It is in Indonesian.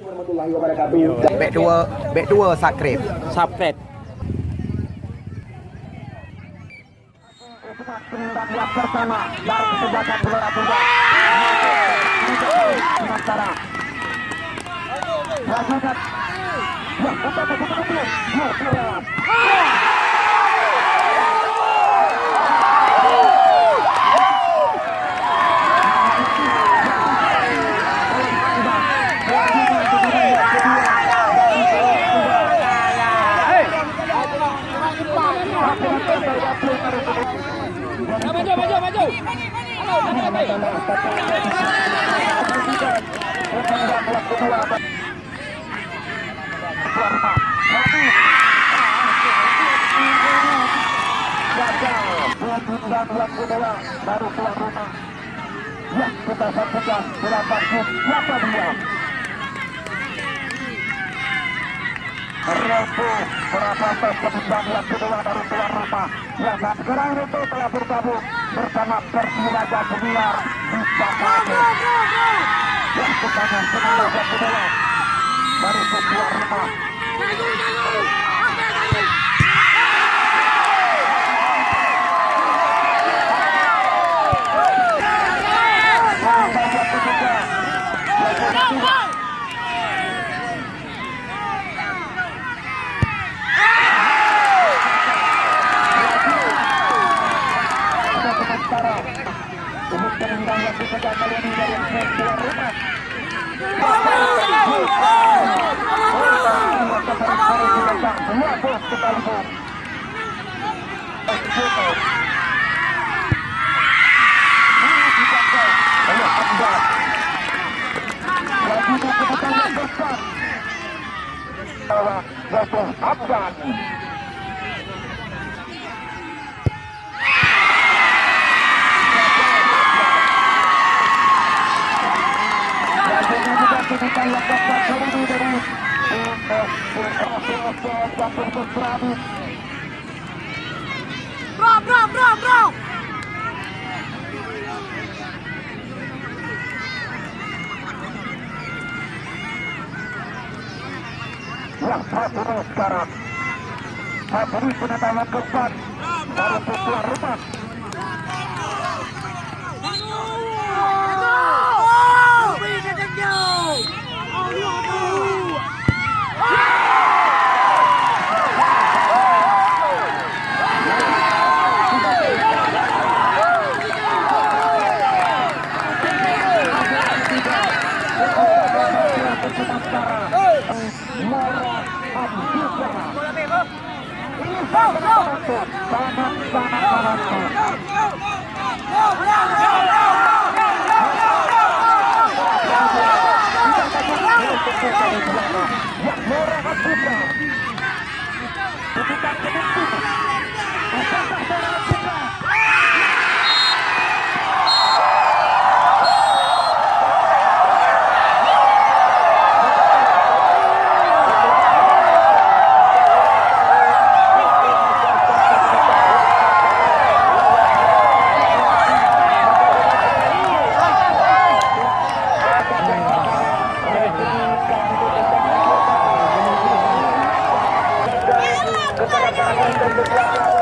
warahmatullahi wabarakatuh. Back dua, back dua subscribe. Subscribe. bersama dari kesebelasan Gelora Bunda. Sementara Rajukat betul betul betul. Ya, betul. Maju, maju, maju. Baru berapa yang kedua dari tuan rumah. Ya, dan sekarang itu telah bergabung bersama Persiraja Senior di Jakarta. Ya, kita senang yang kedua dari tuan rumah. Yang dikejar kali ini dari rumah. Besar. Bahwa yaitu Hamzah. Bro, bro, bro, bro. Yang satu sekarang Satu ini penendangan keempat Dari tuan rumah Bukan dengan Gracias.